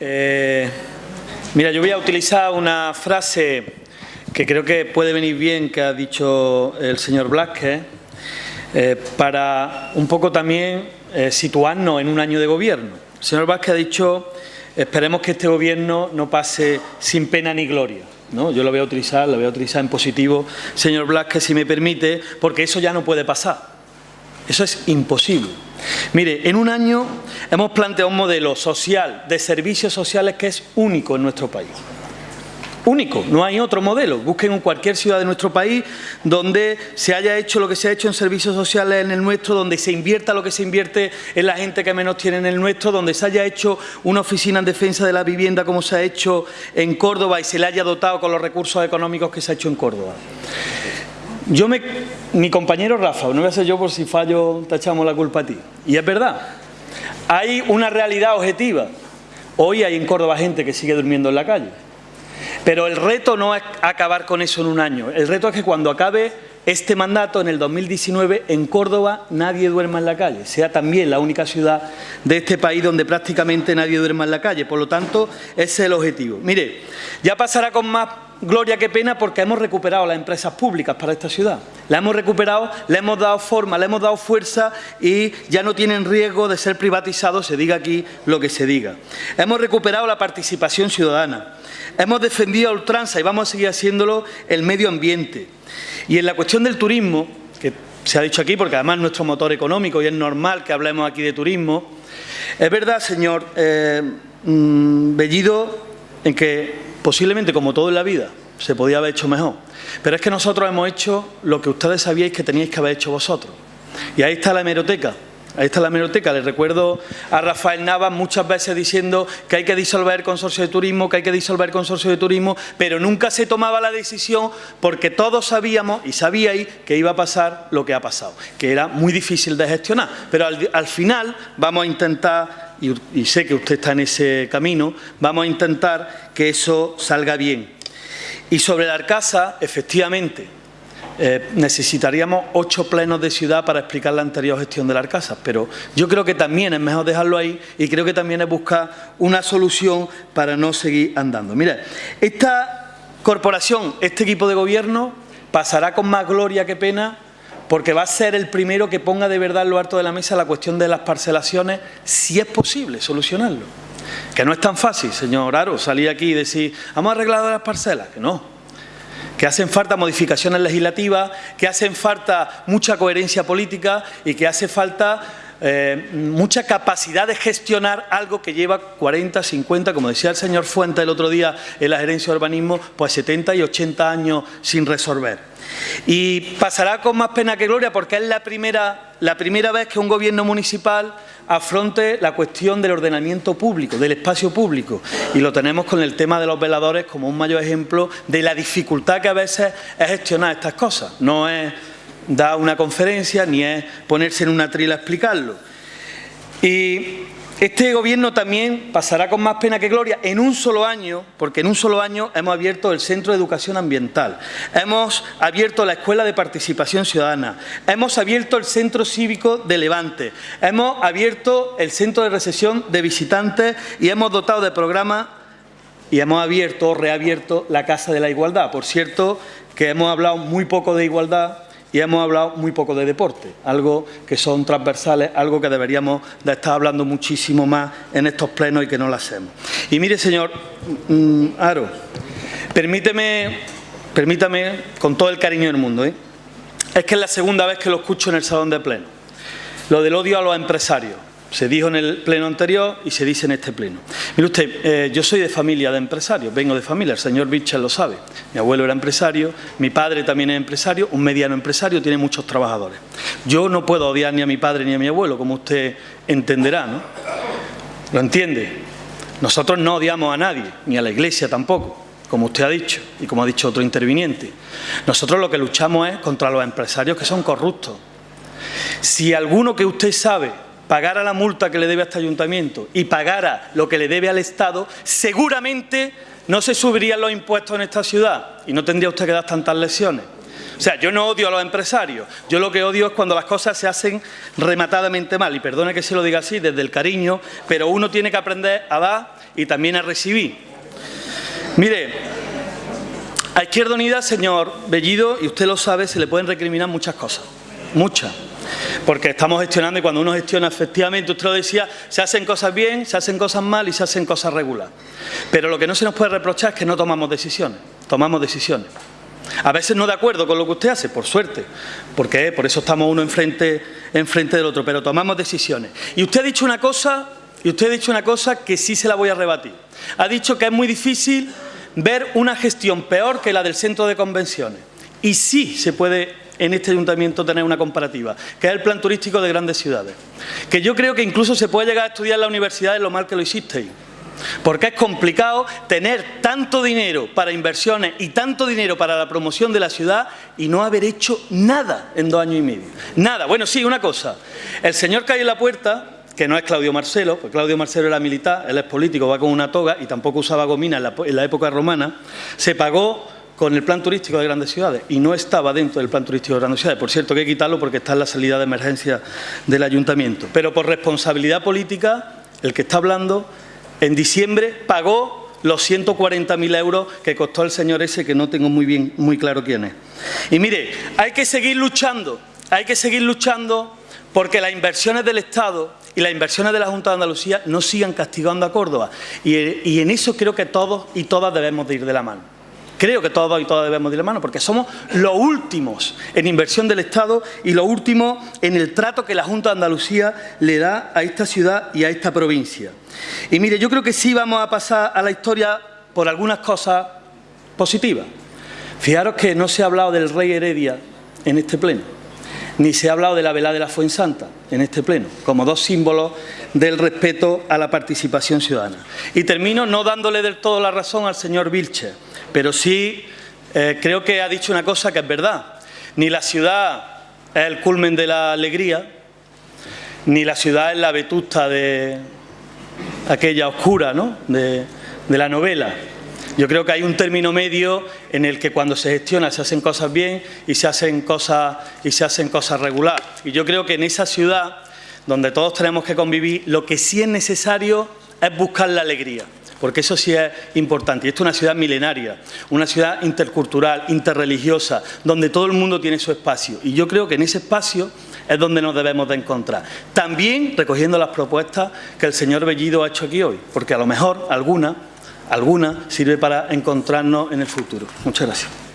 Eh, mira, yo voy a utilizar una frase que creo que puede venir bien que ha dicho el señor Blasquez eh, para un poco también eh, situarnos en un año de gobierno. El señor Vázquez ha dicho, esperemos que este gobierno no pase sin pena ni gloria. ¿no? Yo lo voy a utilizar, lo voy a utilizar en positivo, señor Blasquez, si me permite, porque eso ya no puede pasar. Eso es imposible. Mire, en un año hemos planteado un modelo social de servicios sociales que es único en nuestro país. Único, no hay otro modelo. Busquen en cualquier ciudad de nuestro país donde se haya hecho lo que se ha hecho en servicios sociales en el nuestro, donde se invierta lo que se invierte en la gente que menos tiene en el nuestro, donde se haya hecho una oficina en defensa de la vivienda como se ha hecho en Córdoba y se le haya dotado con los recursos económicos que se ha hecho en Córdoba. Yo me, mi compañero Rafa, no voy a ser yo por si fallo, te echamos la culpa a ti. Y es verdad, hay una realidad objetiva. Hoy hay en Córdoba gente que sigue durmiendo en la calle. Pero el reto no es acabar con eso en un año. El reto es que cuando acabe este mandato, en el 2019, en Córdoba nadie duerma en la calle. Sea también la única ciudad de este país donde prácticamente nadie duerma en la calle. Por lo tanto, ese es el objetivo. Mire, ya pasará con más gloria que pena porque hemos recuperado las empresas públicas para esta ciudad. La hemos recuperado, le hemos dado forma, le hemos dado fuerza y ya no tienen riesgo de ser privatizados, se diga aquí lo que se diga. Hemos recuperado la participación ciudadana. Hemos defendido a ultranza y vamos a seguir haciéndolo el medio ambiente. Y en la cuestión del turismo, que se ha dicho aquí porque además es nuestro motor económico y es normal que hablemos aquí de turismo, es verdad, señor eh, mm, Bellido, en que Posiblemente, como todo en la vida, se podía haber hecho mejor. Pero es que nosotros hemos hecho lo que ustedes sabíais que teníais que haber hecho vosotros. Y ahí está la hemeroteca. Ahí está la hemeroteca. Les recuerdo a Rafael Navas muchas veces diciendo que hay que disolver el consorcio de turismo, que hay que disolver el consorcio de turismo, pero nunca se tomaba la decisión porque todos sabíamos y sabíais que iba a pasar lo que ha pasado, que era muy difícil de gestionar. Pero al, al final vamos a intentar y, sé que usted está en ese camino, vamos a intentar que eso salga bien. Y sobre la Arcasa, efectivamente, eh, necesitaríamos ocho plenos de ciudad para explicar la anterior gestión de la Arcasa, pero yo creo que también es mejor dejarlo ahí y creo que también es buscar una solución para no seguir andando. Mira, esta corporación, este equipo de gobierno pasará con más gloria que pena porque va a ser el primero que ponga de verdad en lo alto de la mesa la cuestión de las parcelaciones, si es posible solucionarlo. Que no es tan fácil, señor Aro, salir aquí y decir, vamos a arreglar las parcelas, que no. Que hacen falta modificaciones legislativas, que hacen falta mucha coherencia política y que hace falta eh, mucha capacidad de gestionar algo que lleva 40, 50, como decía el señor Fuente el otro día en la gerencia de urbanismo, pues 70 y 80 años sin resolver. Y pasará con más pena que gloria porque es la primera, la primera vez que un gobierno municipal afronte la cuestión del ordenamiento público, del espacio público. Y lo tenemos con el tema de los veladores como un mayor ejemplo de la dificultad que a veces es gestionar estas cosas. No es dar una conferencia ni es ponerse en una trila a explicarlo. Y este gobierno también pasará con más pena que gloria en un solo año, porque en un solo año hemos abierto el Centro de Educación Ambiental, hemos abierto la Escuela de Participación Ciudadana, hemos abierto el Centro Cívico de Levante, hemos abierto el Centro de Recesión de Visitantes y hemos dotado de programas y hemos abierto o reabierto la Casa de la Igualdad. Por cierto, que hemos hablado muy poco de igualdad y hemos hablado muy poco de deporte, algo que son transversales, algo que deberíamos de estar hablando muchísimo más en estos plenos y que no lo hacemos. Y mire, señor mm, Aro, permíteme, permítame con todo el cariño del mundo, ¿eh? es que es la segunda vez que lo escucho en el salón de pleno, lo del odio a los empresarios. Se dijo en el pleno anterior y se dice en este pleno. Mire usted, eh, yo soy de familia de empresarios, vengo de familia, el señor Bichel lo sabe. Mi abuelo era empresario, mi padre también es empresario, un mediano empresario, tiene muchos trabajadores. Yo no puedo odiar ni a mi padre ni a mi abuelo, como usted entenderá, ¿no? ¿Lo entiende? Nosotros no odiamos a nadie, ni a la Iglesia tampoco, como usted ha dicho y como ha dicho otro interviniente. Nosotros lo que luchamos es contra los empresarios que son corruptos. Si alguno que usted sabe pagara la multa que le debe a este ayuntamiento y pagara lo que le debe al Estado, seguramente no se subirían los impuestos en esta ciudad y no tendría usted que dar tantas lesiones. O sea, yo no odio a los empresarios, yo lo que odio es cuando las cosas se hacen rematadamente mal. Y perdone que se lo diga así, desde el cariño, pero uno tiene que aprender a dar y también a recibir. Mire, a Izquierda Unida, señor Bellido, y usted lo sabe, se le pueden recriminar muchas cosas, muchas porque estamos gestionando y cuando uno gestiona efectivamente, usted lo decía, se hacen cosas bien, se hacen cosas mal y se hacen cosas regular. Pero lo que no se nos puede reprochar es que no tomamos decisiones, tomamos decisiones. A veces no de acuerdo con lo que usted hace, por suerte, porque por eso estamos uno enfrente, enfrente del otro, pero tomamos decisiones. Y usted ha dicho una cosa, y usted ha dicho una cosa que sí se la voy a rebatir. Ha dicho que es muy difícil ver una gestión peor que la del centro de convenciones. Y sí se puede en este ayuntamiento tener una comparativa, que es el plan turístico de grandes ciudades. Que yo creo que incluso se puede llegar a estudiar en la universidad en lo mal que lo hicisteis. Porque es complicado tener tanto dinero para inversiones y tanto dinero para la promoción de la ciudad y no haber hecho nada en dos años y medio. Nada. Bueno, sí, una cosa. El señor que hay en la puerta, que no es Claudio Marcelo, porque Claudio Marcelo era militar, él es político, va con una toga y tampoco usaba gomina en la época romana, se pagó con el plan turístico de grandes ciudades y no estaba dentro del plan turístico de grandes ciudades. Por cierto, hay que quitarlo porque está en la salida de emergencia del ayuntamiento. Pero por responsabilidad política, el que está hablando, en diciembre pagó los 140.000 euros que costó el señor ese, que no tengo muy, bien, muy claro quién es. Y mire, hay que seguir luchando, hay que seguir luchando porque las inversiones del Estado y las inversiones de la Junta de Andalucía no sigan castigando a Córdoba. Y, y en eso creo que todos y todas debemos de ir de la mano. Creo que todos y todas debemos de la mano, porque somos los últimos en inversión del Estado y los últimos en el trato que la Junta de Andalucía le da a esta ciudad y a esta provincia. Y mire, yo creo que sí vamos a pasar a la historia por algunas cosas positivas. Fijaros que no se ha hablado del rey Heredia en este pleno, ni se ha hablado de la velada de la Fuensanta en este pleno, como dos símbolos del respeto a la participación ciudadana. Y termino no dándole del todo la razón al señor Vilche pero sí eh, creo que ha dicho una cosa que es verdad. Ni la ciudad es el culmen de la alegría, ni la ciudad es la vetusta de aquella oscura ¿no? de, de la novela. Yo creo que hay un término medio en el que cuando se gestiona se hacen cosas bien y se hacen cosas, y se hacen cosas regular. Y yo creo que en esa ciudad, donde todos tenemos que convivir, lo que sí es necesario es buscar la alegría porque eso sí es importante. Y esto es una ciudad milenaria, una ciudad intercultural, interreligiosa, donde todo el mundo tiene su espacio. Y yo creo que en ese espacio es donde nos debemos de encontrar. También recogiendo las propuestas que el señor Bellido ha hecho aquí hoy, porque a lo mejor alguna, alguna sirve para encontrarnos en el futuro. Muchas gracias.